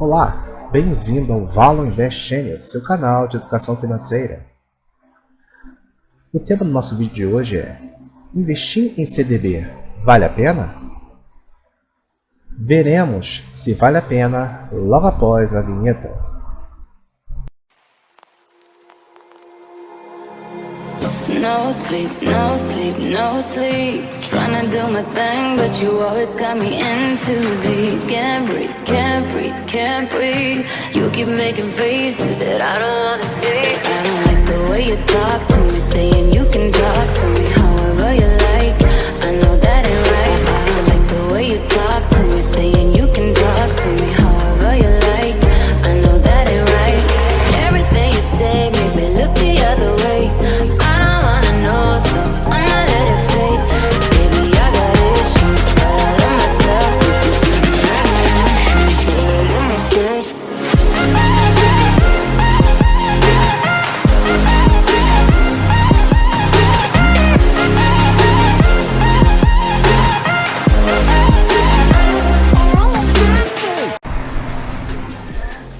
Olá, bem-vindo ao Valo Invest Channel, seu canal de educação financeira. O tema do nosso vídeo de hoje é Investir em CDB vale a pena? Veremos se vale a pena logo após a vinheta. No sleep, no sleep, no sleep. Trying to do my thing, but you always got me in too deep. Can't breathe, can't breathe, can't breathe. You keep making faces that I don't wanna see. I don't like the way you talk to me Saying you can talk to me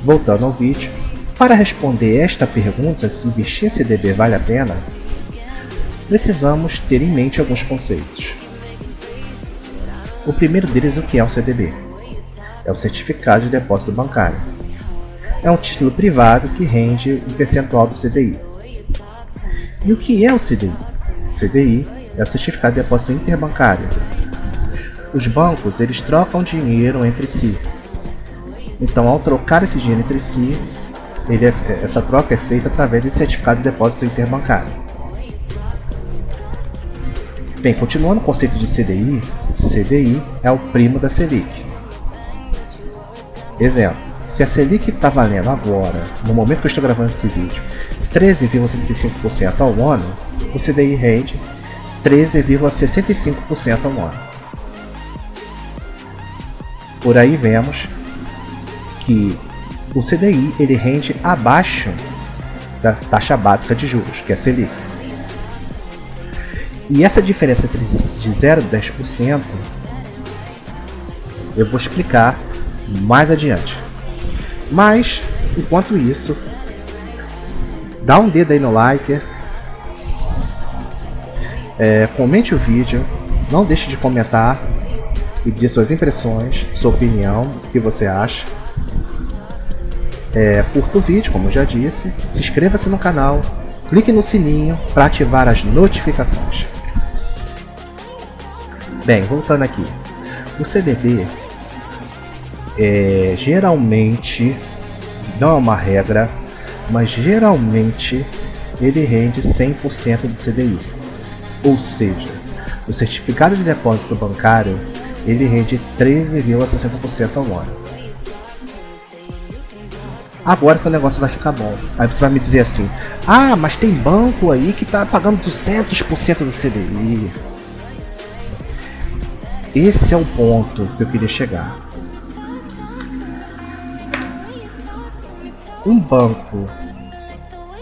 Voltando ao vídeo, para responder esta pergunta se investir em CDB vale a pena, precisamos ter em mente alguns conceitos. O primeiro deles é o que é o CDB. É o Certificado de Depósito Bancário. É um título privado que rende um percentual do CDI. E o que é o CDI? O CDI é o Certificado de Depósito Interbancário. Os bancos eles trocam dinheiro entre si. Então, ao trocar esse dinheiro entre si, é, essa troca é feita através desse certificado de depósito interbancário. Bem, continuando o conceito de CDI, CDI é o primo da Selic. Exemplo, se a Selic está valendo agora, no momento que eu estou gravando esse vídeo, 13,75% ao ano, o CDI rende 13,65% ao ano. Por aí vemos que o CDI ele rende abaixo da taxa básica de juros, que é a Selic. E essa diferença entre de 0 e 10% eu vou explicar mais adiante. Mas, enquanto isso, dá um dedo aí no like, é, comente o vídeo, não deixe de comentar e dizer suas impressões, sua opinião, o que você acha. É, curta o vídeo, como eu já disse, se inscreva-se no canal, clique no sininho para ativar as notificações. Bem, voltando aqui, o CDB é, geralmente, não é uma regra, mas geralmente ele rende 100% do CDI. Ou seja, o certificado de depósito bancário ele rende 13,60% ao ano. Agora que o negócio vai ficar bom. Aí você vai me dizer assim, ah, mas tem banco aí que tá pagando 200% do CDI. Esse é o ponto que eu queria chegar. Um banco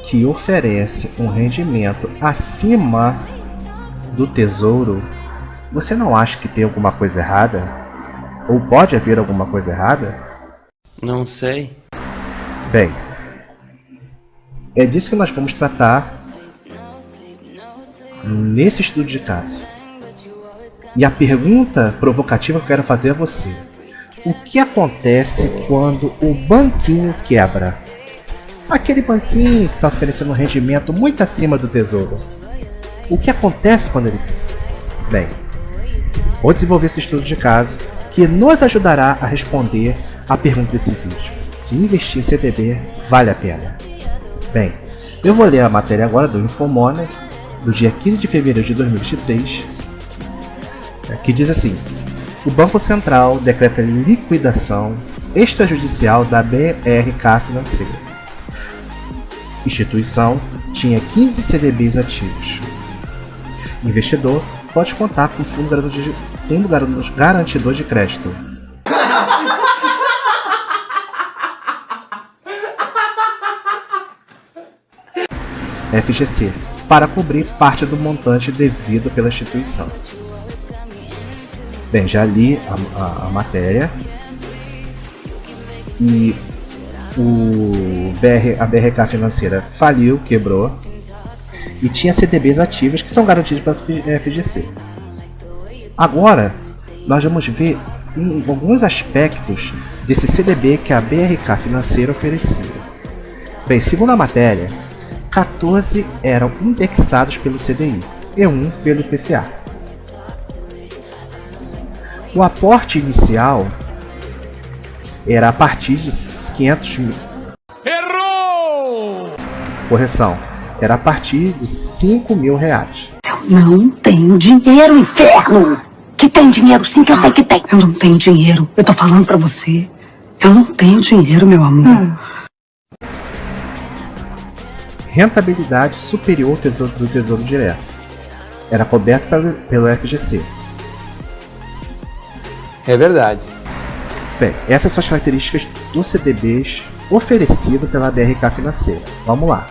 que oferece um rendimento acima do tesouro, você não acha que tem alguma coisa errada? Ou pode haver alguma coisa errada? Não sei. Bem, é disso que nós vamos tratar nesse estudo de caso. E a pergunta provocativa que eu quero fazer a você. O que acontece quando o banquinho quebra? Aquele banquinho que está oferecendo um rendimento muito acima do tesouro. O que acontece quando ele... Bem, vou desenvolver esse estudo de caso que nos ajudará a responder a pergunta desse vídeo se investir em CDB vale a pena. Bem, eu vou ler a matéria agora do Infomoney, do dia 15 de fevereiro de 2023, que diz assim, o Banco Central decreta liquidação extrajudicial da BRK Financeira. Instituição tinha 15 CDBs ativos. Investidor pode contar com fundo garantidor de crédito. FGC, para cobrir parte do montante devido pela instituição. Bem, já li a, a, a matéria. e o BR, a BRK financeira faliu, quebrou e tinha CDBs ativos que são garantidos pela FGC. Agora, nós vamos ver alguns aspectos desse CDB que a BRK financeira oferecia. Bem, segundo a matéria, 14 eram indexados pelo CDI e 1 pelo IPCA. O aporte inicial era a partir de 500 mil. Errou! Correção, era a partir de 5 mil reais. Eu não tenho dinheiro, inferno! Que tem dinheiro sim, que eu sei que tem. Eu não tenho dinheiro. Eu tô falando pra você. Eu não tenho dinheiro, meu amor. Hum. Rentabilidade superior ao tesouro, do Tesouro Direto. Era coberto pelo, pelo FGC. É verdade. Bem, essas são as características dos CDBs oferecido pela BRK Financeira. Vamos lá.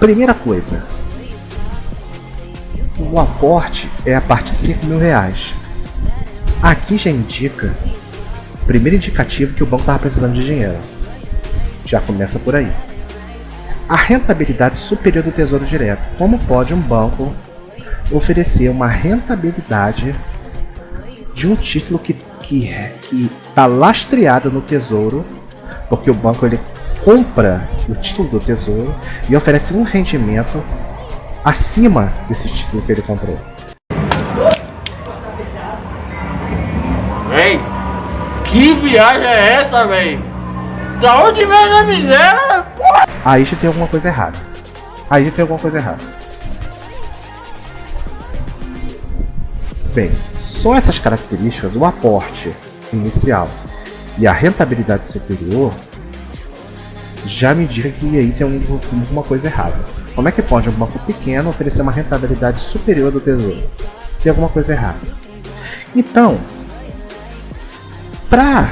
Primeira coisa, o aporte é a partir de 5 mil reais. Aqui já indica, primeiro indicativo que o banco estava precisando de dinheiro. Já começa por aí. A rentabilidade superior do Tesouro Direto. Como pode um banco oferecer uma rentabilidade de um título que que está lastreado no Tesouro, porque o banco ele compra o título do Tesouro e oferece um rendimento acima desse título que ele comprou. Véi, que viagem é essa, véi? Da onde vem a miséria? Porra? Aí já tem alguma coisa errada. Aí já tem alguma coisa errada. Bem, só essas características, o aporte inicial e a rentabilidade superior, já me indica que aí tem alguma coisa errada. Como é que pode um banco pequeno oferecer uma rentabilidade superior do tesouro? Tem alguma coisa errada. Então, para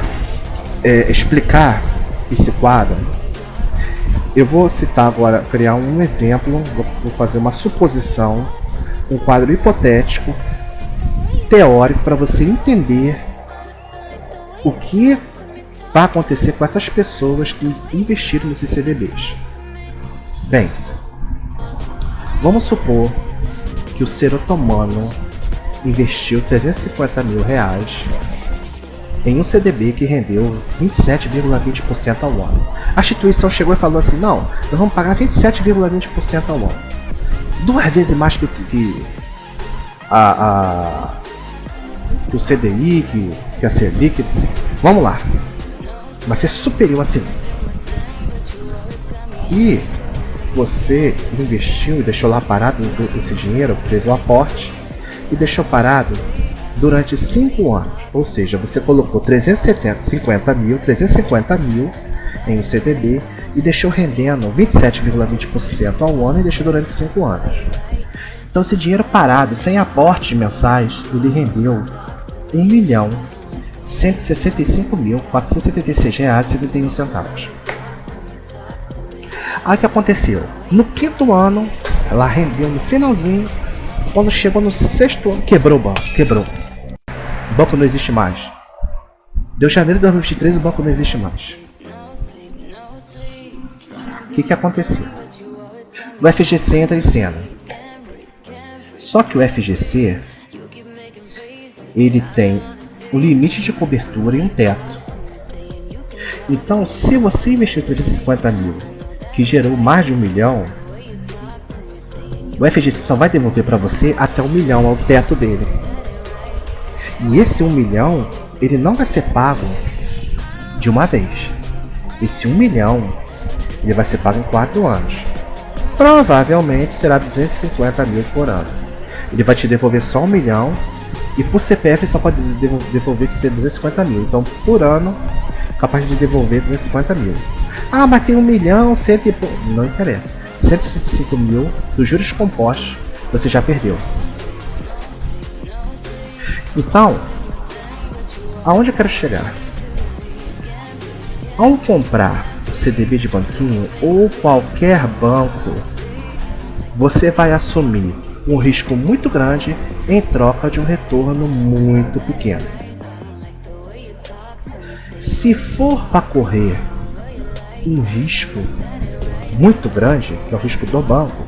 é, explicar quadro, eu vou citar agora, criar um exemplo, vou fazer uma suposição, um quadro hipotético teórico para você entender o que vai acontecer com essas pessoas que investiram nesses CDBs. Bem, vamos supor que o ser otomano investiu 350 mil reais em um CDB que rendeu 27,20% ao ano. A instituição chegou e falou assim, não, nós vamos pagar 27,20% ao ano. Duas vezes mais que, que a, a que o CDI, que, que a Selic. Vamos lá. Vai ser superior a Selic. E você investiu e deixou lá parado esse dinheiro, fez o aporte e deixou parado durante 5 anos. Ou seja, você colocou 350 mil, 350 mil em um CDB e deixou rendendo 27,20% ao ano e deixou durante 5 anos. Então esse dinheiro parado, sem aportes mensais, ele rendeu 1 milhão 165 mil 476 reais e 71 centavos. Aí o que aconteceu? No quinto ano, ela rendeu no finalzinho, quando chegou no sexto ano, quebrou o banco, quebrou. O banco não existe mais. Deu janeiro de 2023 o banco não existe mais. O que, que aconteceu? O FGC entra em cena. Só que o FGC ele tem um limite de cobertura e um teto. Então, se você investiu 350 mil, que gerou mais de um milhão, o FGC só vai devolver para você até um milhão ao teto dele. E esse um milhão, ele não vai ser pago de uma vez. Esse um milhão, ele vai ser pago em 4 anos. Provavelmente será 250 mil por ano. Ele vai te devolver só um milhão e por CPF só pode devolver se 250 mil. Então por ano, capaz de devolver 250 mil. Ah, mas tem um milhão, cento e... Não interessa. 165 mil dos juros compostos você já perdeu. Então, aonde eu quero chegar? Ao comprar o CDB de banquinho ou qualquer banco, você vai assumir um risco muito grande em troca de um retorno muito pequeno. Se for para correr um risco muito grande, que é o risco do banco,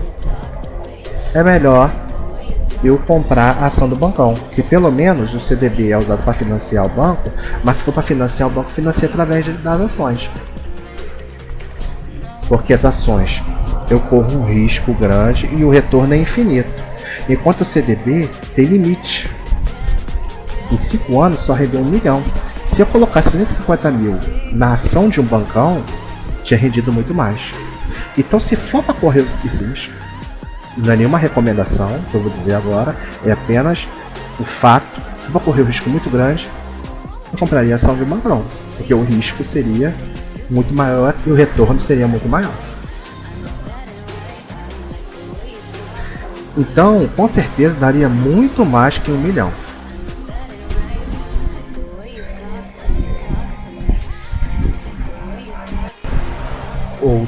é melhor eu comprar a ação do bancão, que pelo menos o CDB é usado para financiar o banco, mas se for para financiar o banco, financia através das ações. Porque as ações eu corro um risco grande e o retorno é infinito. Enquanto o CDB tem limite. Em 5 anos só rendeu um milhão. Se eu colocasse 350 mil na ação de um bancão, tinha rendido muito mais. Então se for para correr esse risco, não é nenhuma recomendação que eu vou dizer agora, é apenas o fato, se for correr um risco muito grande, eu compraria ação de bancão, porque o risco seria muito maior e o retorno seria muito maior. Então, com certeza daria muito mais que um milhão.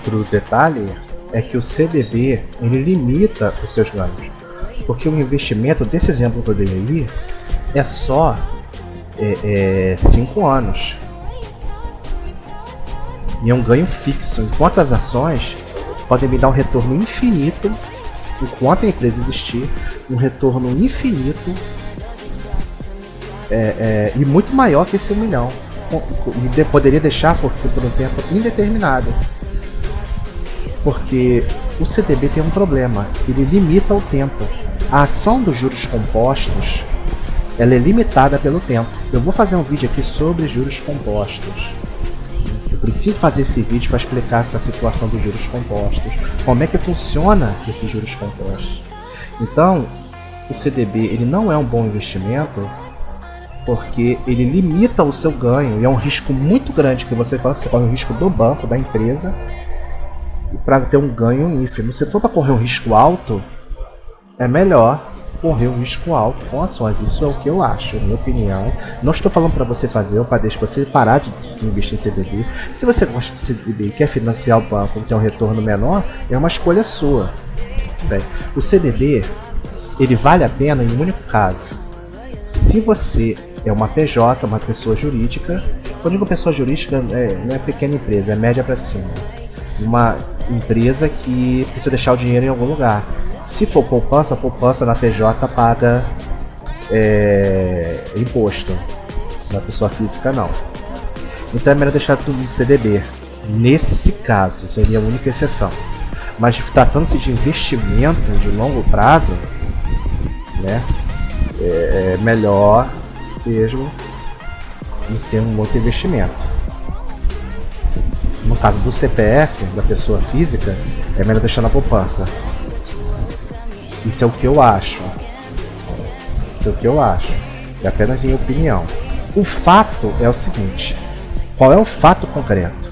Outro detalhe é que o CDB ele limita os seus ganhos, porque o investimento desse exemplo que eu dei aí é só 5 é, é, anos e é um ganho fixo, enquanto as ações podem me dar um retorno infinito enquanto a empresa existir, um retorno infinito é, é, e muito maior que esse um milhão. E poderia deixar por, por um tempo indeterminado. Porque o CDB tem um problema, ele limita o tempo. A ação dos juros compostos ela é limitada pelo tempo. Eu vou fazer um vídeo aqui sobre juros compostos. Eu preciso fazer esse vídeo para explicar essa situação dos juros compostos, como é que funciona esses juros compostos. Então, o CDB ele não é um bom investimento porque ele limita o seu ganho e é um risco muito grande que você coloca, você corre o risco do banco, da empresa, para ter um ganho ínfimo. Se for para correr um risco alto, é melhor correr um risco alto com ações. Isso é o que eu acho, minha opinião. Não estou falando para você fazer ou para deixar você parar de investir em CDB. Se você gosta de CDB e quer financiar o banco ter um retorno menor, é uma escolha sua. Bem, o CDB ele vale a pena em um único caso. Se você é uma PJ, uma pessoa jurídica, quando digo pessoa jurídica, é, não é pequena empresa, é média para cima. Uma empresa que precisa deixar o dinheiro em algum lugar. Se for poupança, a poupança na PJ paga é, imposto. Na pessoa física não. Então é melhor deixar tudo no CDB. Nesse caso, seria a única exceção. Mas tratando-se de investimento de longo prazo, né, é, é melhor mesmo em ser um outro investimento. No caso do CPF, da pessoa física, é melhor deixar na poupança. Isso é o que eu acho. Isso é o que eu acho. É apenas minha opinião. O fato é o seguinte: qual é o fato concreto?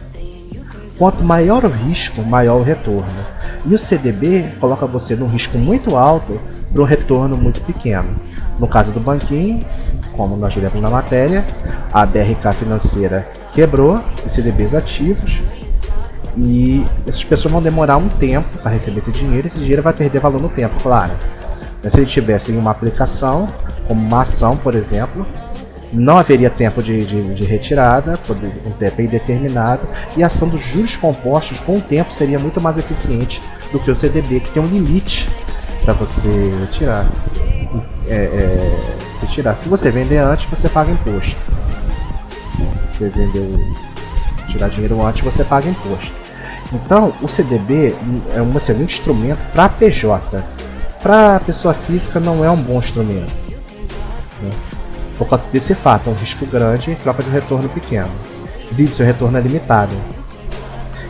Quanto maior o risco, maior o retorno. E o CDB coloca você num risco muito alto para um retorno muito pequeno. No caso do banquinho, como nós diremos na matéria, a BRK financeira quebrou os CDBs ativos e essas pessoas vão demorar um tempo para receber esse dinheiro, esse dinheiro vai perder valor no tempo, claro. Mas se ele tivesse uma aplicação, como uma ação, por exemplo, não haveria tempo de, de, de retirada, um tempo indeterminado, e a ação dos juros compostos com o tempo seria muito mais eficiente do que o CDB, que tem um limite para você tirar. É, é, se tirar. Se você vender antes, você paga imposto. Você vendeu tirar dinheiro antes, você paga imposto. Então, o CDB é um excelente instrumento para PJ. Para pessoa física não é um bom instrumento. Né? Por causa desse fato, é um risco grande em troca de um retorno pequeno. Vídeo, seu retorno é limitado.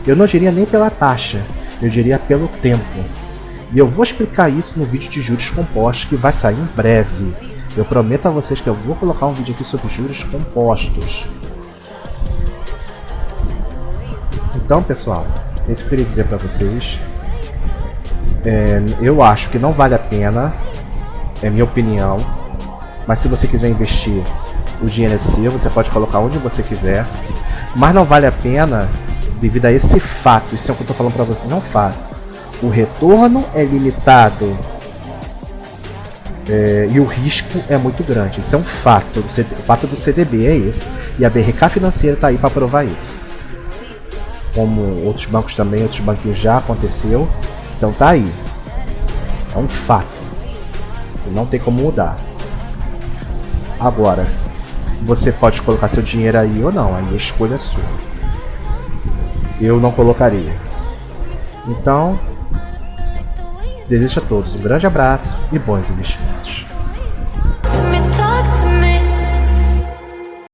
Eu não diria nem pela taxa, eu diria pelo tempo. E eu vou explicar isso no vídeo de juros compostos que vai sair em breve. Eu prometo a vocês que eu vou colocar um vídeo aqui sobre juros compostos. Então, pessoal, é isso que eu queria dizer para vocês. É, eu acho que não vale a pena, é minha opinião. Mas se você quiser investir, o dinheiro é seu, você pode colocar onde você quiser. Mas não vale a pena devido a esse fato. Isso é o que eu estou falando para vocês, é um fato. O retorno é limitado. É, e o risco é muito grande. Isso é um fato. O, fato do CDB é esse. E a BRK Financeira está aí para provar isso. Como outros bancos também, outros banquinhos já aconteceu. Então tá aí. É um fato. Não tem como mudar. Agora, você pode colocar seu dinheiro aí ou não. Aí a escolha é sua. Eu não colocaria. Então, desejo a todos um grande abraço e bons investimentos.